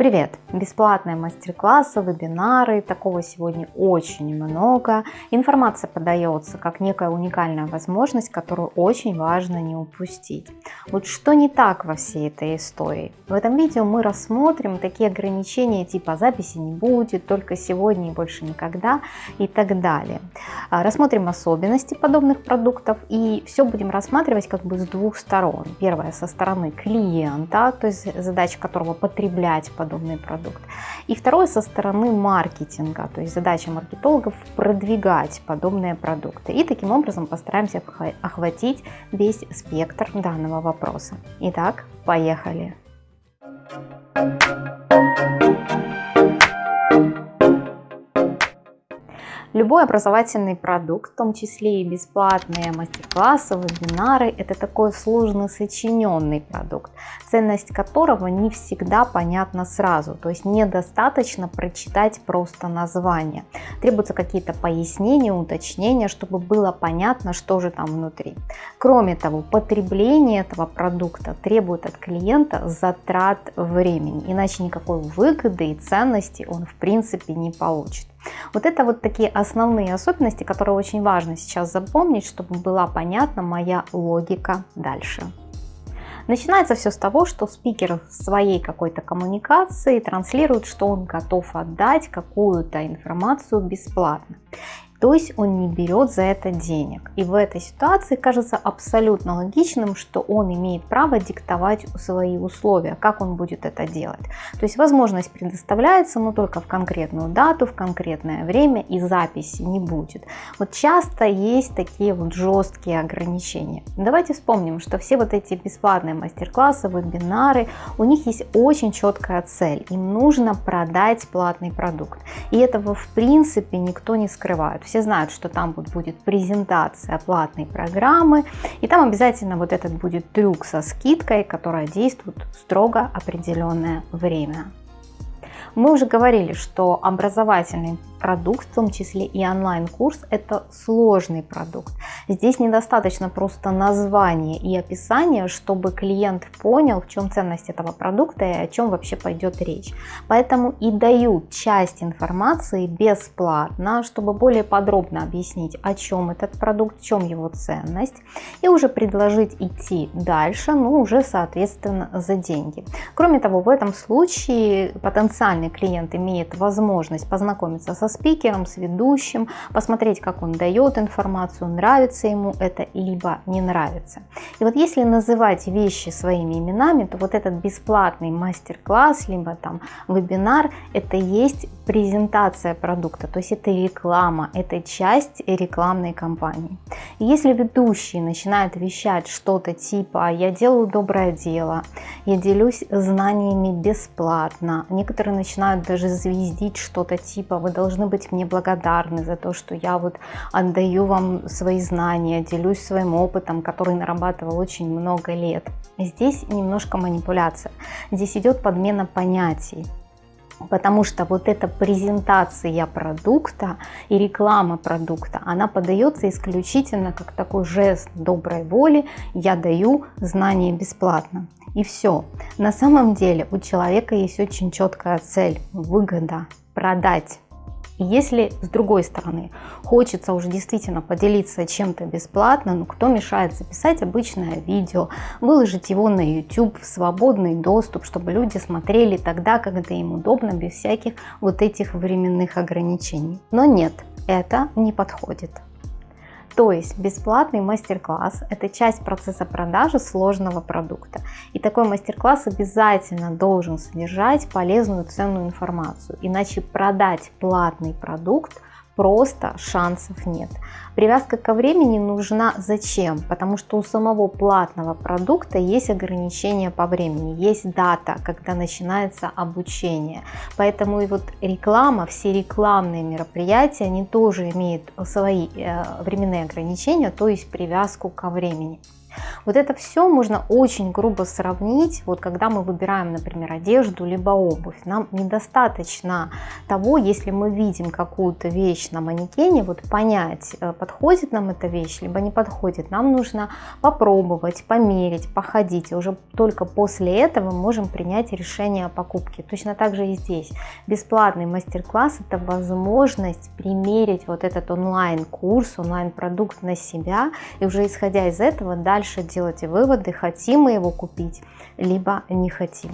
Привет! Бесплатные мастер-классы, вебинары, такого сегодня очень много. Информация подается как некая уникальная возможность, которую очень важно не упустить. Вот что не так во всей этой истории? В этом видео мы рассмотрим такие ограничения типа записи не будет, только сегодня и больше никогда и так далее. А, рассмотрим особенности подобных продуктов и все будем рассматривать как бы с двух сторон. Первое со стороны клиента, то есть задача которого потреблять подобные подобный продукт. И второе со стороны маркетинга, то есть задача маркетологов продвигать подобные продукты. И таким образом постараемся охватить весь спектр данного вопроса. Итак, поехали! Любой образовательный продукт, в том числе и бесплатные мастер-классы, вебинары, это такой сложно сочиненный продукт, ценность которого не всегда понятна сразу. То есть недостаточно прочитать просто название. Требуются какие-то пояснения, уточнения, чтобы было понятно, что же там внутри. Кроме того, потребление этого продукта требует от клиента затрат времени, иначе никакой выгоды и ценности он в принципе не получит. Вот это вот такие основные особенности, которые очень важно сейчас запомнить, чтобы была понятна моя логика дальше. Начинается все с того, что спикер в своей какой-то коммуникации транслирует, что он готов отдать какую-то информацию бесплатно. То есть он не берет за это денег. И в этой ситуации кажется абсолютно логичным, что он имеет право диктовать свои условия, как он будет это делать. То есть возможность предоставляется, но только в конкретную дату, в конкретное время и записи не будет. Вот часто есть такие вот жесткие ограничения. Давайте вспомним, что все вот эти бесплатные мастер-классы, вебинары, у них есть очень четкая цель. Им нужно продать платный продукт. И этого в принципе никто не скрывает все знают, что там будет презентация платной программы, и там обязательно вот этот будет трюк со скидкой, которая действует строго определенное время. Мы уже говорили, что образовательный продукт, в том числе и онлайн-курс, это сложный продукт. Здесь недостаточно просто названия и описания, чтобы клиент понял, в чем ценность этого продукта и о чем вообще пойдет речь. Поэтому и дают часть информации бесплатно, чтобы более подробно объяснить, о чем этот продукт, в чем его ценность, и уже предложить идти дальше, ну уже соответственно за деньги. Кроме того, в этом случае потенциальный клиент имеет возможность познакомиться со спикером, с ведущим, посмотреть, как он дает информацию, нравится ему это, либо не нравится. И вот если называть вещи своими именами, то вот этот бесплатный мастер-класс, либо там вебинар, это есть презентация продукта, то есть это реклама, это часть рекламной кампании. И если ведущий начинает вещать что-то типа «я делаю доброе дело», «я делюсь знаниями бесплатно», некоторые начинают даже звездить что-то типа «вы должны быть мне благодарны за то, что я вот отдаю вам свои знания, делюсь своим опытом, который нарабатывал очень много лет». Здесь немножко манипуляция, здесь идет подмена понятий потому что вот эта презентация продукта и реклама продукта, она подается исключительно как такой жест доброй воли, я даю знания бесплатно. И все. На самом деле у человека есть очень четкая цель, выгода, продать если с другой стороны хочется уже действительно поделиться чем-то бесплатно, ну кто мешает записать обычное видео, выложить его на YouTube в свободный доступ, чтобы люди смотрели тогда, когда им удобно, без всяких вот этих временных ограничений. Но нет, это не подходит. То есть бесплатный мастер-класс – это часть процесса продажи сложного продукта. И такой мастер-класс обязательно должен содержать полезную ценную информацию. Иначе продать платный продукт просто шансов нет. Привязка ко времени нужна зачем? Потому что у самого платного продукта есть ограничения по времени, есть дата, когда начинается обучение. Поэтому и вот реклама, все рекламные мероприятия, они тоже имеют свои э, временные ограничения, то есть привязку ко времени. Вот это все можно очень грубо сравнить, вот когда мы выбираем, например, одежду либо обувь. Нам недостаточно того, если мы видим какую-то вещь на манекене, вот понять, э, подходит нам эта вещь, либо не подходит. Нам нужно попробовать, померить, походить. И уже только после этого мы можем принять решение о покупке. Точно так же и здесь. Бесплатный мастер-класс – это возможность примерить вот этот онлайн-курс, онлайн-продукт на себя и уже исходя из этого дальше делать выводы, хотим мы его купить, либо не хотим.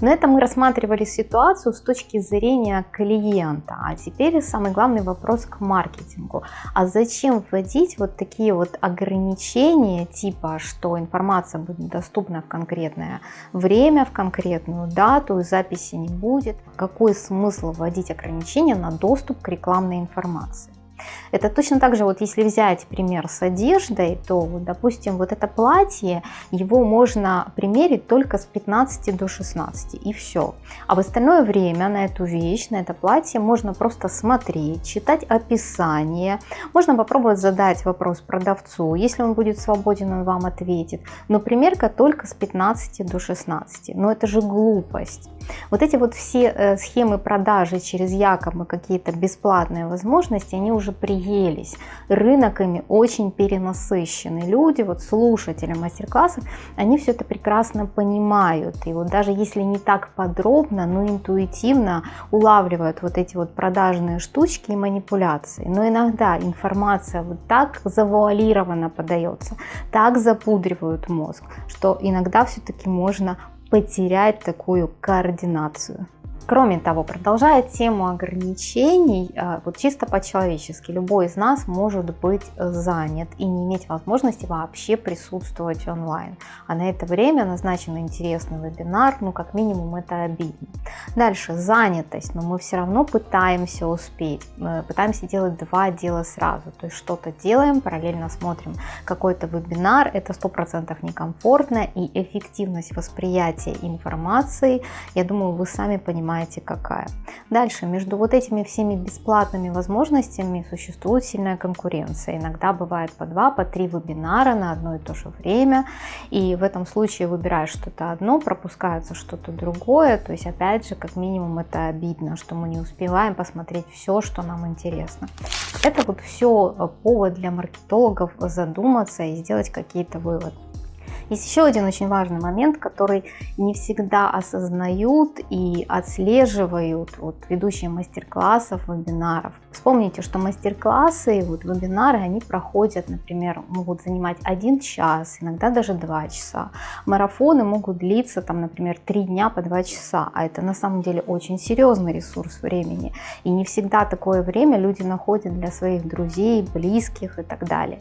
Но это мы рассматривали ситуацию с точки зрения клиента. А теперь самый главный вопрос к маркетингу. А зачем вводить вот такие вот ограничения, типа, что информация будет доступна в конкретное время, в конкретную дату, записи не будет? Какой смысл вводить ограничения на доступ к рекламной информации? Это точно так же, вот если взять пример с одеждой, то, допустим, вот это платье, его можно примерить только с 15 до 16 и все. А в остальное время на эту вещь, на это платье можно просто смотреть, читать описание, можно попробовать задать вопрос продавцу, если он будет свободен, он вам ответит. Но примерка только с 15 до 16. Но это же глупость. Вот эти вот все э, схемы продажи через якобы какие-то бесплатные возможности, они уже приелись. Рынок ими очень перенасыщенный. Люди, вот слушатели мастер-классов, они все это прекрасно понимают. И вот даже если не так подробно, но интуитивно улавливают вот эти вот продажные штучки и манипуляции. Но иногда информация вот так завуалированно подается, так запудривают мозг, что иногда все-таки можно потерять такую координацию. Кроме того, продолжая тему ограничений, а, вот чисто по-человечески, любой из нас может быть занят и не иметь возможности вообще присутствовать онлайн. А на это время назначен интересный вебинар, ну как минимум это обидно. Дальше, занятость, но мы все равно пытаемся успеть, пытаемся делать два дела сразу, то есть что-то делаем, параллельно смотрим какой-то вебинар, это 100% некомфортно и эффективность восприятия информации, я думаю, вы сами понимаете, понимаете какая. Дальше, между вот этими всеми бесплатными возможностями существует сильная конкуренция. Иногда бывает по два, по три вебинара на одно и то же время. И в этом случае выбираешь что-то одно, пропускается что-то другое. То есть, опять же, как минимум это обидно, что мы не успеваем посмотреть все, что нам интересно. Это вот все повод для маркетологов задуматься и сделать какие-то выводы. Есть еще один очень важный момент, который не всегда осознают и отслеживают вот, ведущие мастер-классов, вебинаров. Вспомните, что мастер-классы, вот, вебинары, они проходят, например, могут занимать один час, иногда даже два часа. Марафоны могут длиться, там, например, три дня по два часа, а это на самом деле очень серьезный ресурс времени. И не всегда такое время люди находят для своих друзей, близких и так далее.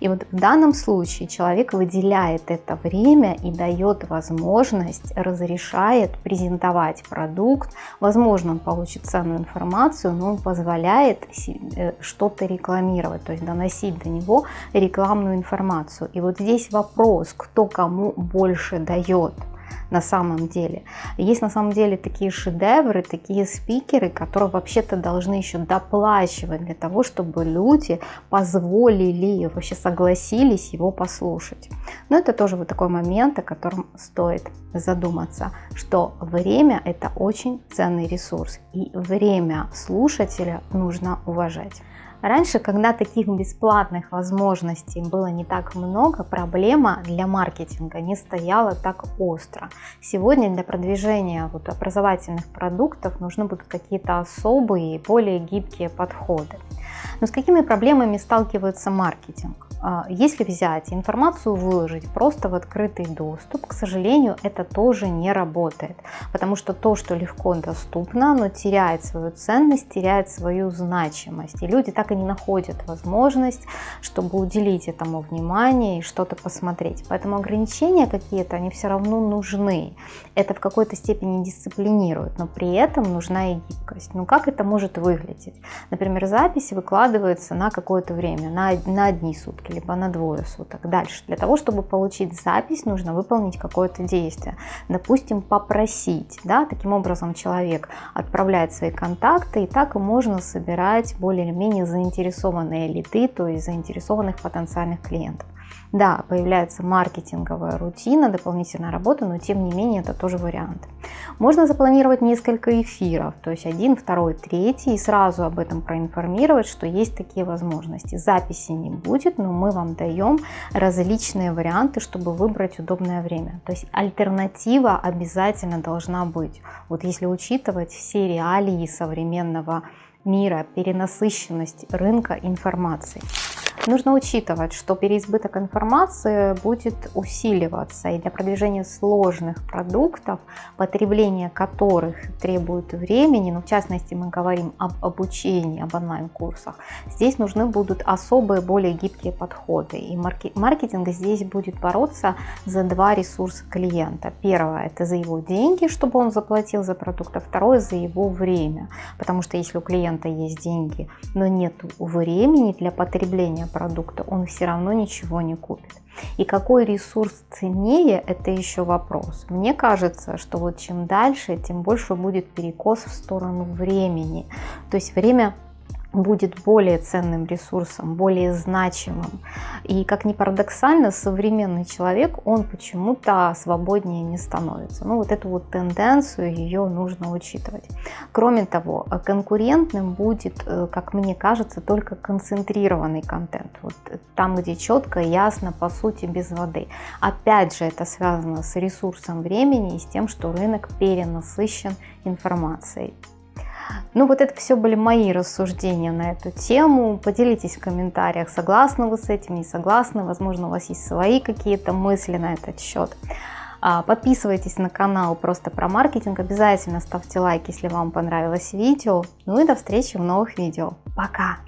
И вот в данном случае человек выделяет это время и дает возможность, разрешает презентовать продукт. Возможно, он получит ценную информацию, но он позволяет э, что-то рекламировать, то есть доносить до него рекламную информацию. И вот здесь вопрос, кто кому больше дает на самом деле. Есть на самом деле такие шедевры, такие спикеры, которые вообще-то должны еще доплачивать для того, чтобы люди позволили, вообще согласились его послушать. Но это тоже вот такой момент, о котором стоит задуматься, что время это очень ценный ресурс и время слушателя нужно уважать. Раньше, когда таких бесплатных возможностей было не так много, проблема для маркетинга не стояла так остро. Сегодня для продвижения вот образовательных продуктов нужны будут какие-то особые, более гибкие подходы. Но с какими проблемами сталкивается маркетинг? А, если взять информацию, выложить просто в открытый доступ, к сожалению, это тоже не работает, потому что то, что легко доступно, оно теряет свою ценность, теряет свою значимость, и люди так и не находят возможность, чтобы уделить этому внимание и что-то посмотреть. Поэтому ограничения какие-то, они все равно нужны. Это в какой-то степени дисциплинирует, но при этом нужна и гибкость. Ну как это может выглядеть? Например, запись выкладывается на какое-то время, на, на одни сутки, либо на двое суток. Дальше, для того, чтобы получить запись, нужно выполнить какое-то действие. Допустим, попросить. Да? Таким образом, человек отправляет свои контакты, и так можно собирать более или менее заинтересованные лиды, то есть заинтересованных потенциальных клиентов. Да, появляется маркетинговая рутина, дополнительная работа, но тем не менее это тоже вариант. Можно запланировать несколько эфиров, то есть один, второй, третий, и сразу об этом проинформировать, что есть такие возможности. Записи не будет, но мы вам даем различные варианты, чтобы выбрать удобное время. То есть альтернатива обязательно должна быть. Вот если учитывать все реалии современного мира, перенасыщенность рынка информации. Нужно учитывать, что переизбыток информации будет усиливаться, и для продвижения сложных продуктов, потребление которых требует времени, ну, в частности мы говорим об обучении, об онлайн-курсах, здесь нужны будут особые, более гибкие подходы. И маркетинг здесь будет бороться за два ресурса клиента. Первое – это за его деньги, чтобы он заплатил за продукт, а второе – за его время. Потому что если у клиента есть деньги, но нет времени для потребления продукта, он все равно ничего не купит. И какой ресурс ценнее, это еще вопрос. Мне кажется, что вот чем дальше, тем больше будет перекос в сторону времени. То есть время будет более ценным ресурсом, более значимым. И как ни парадоксально, современный человек, он почему-то свободнее не становится. Ну вот эту вот тенденцию, ее нужно учитывать. Кроме того, конкурентным будет, э, как мне кажется, только концентрированный контент. Вот там, где четко, ясно, по сути, без воды. Опять же, это связано с ресурсом времени и с тем, что рынок перенасыщен информацией. Ну вот это все были мои рассуждения на эту тему. Поделитесь в комментариях, согласны вы с этим, не согласны. Возможно, у вас есть свои какие-то мысли на этот счет. А, подписывайтесь на канал просто про маркетинг. Обязательно ставьте лайк, если вам понравилось видео. Ну и до встречи в новых видео. Пока!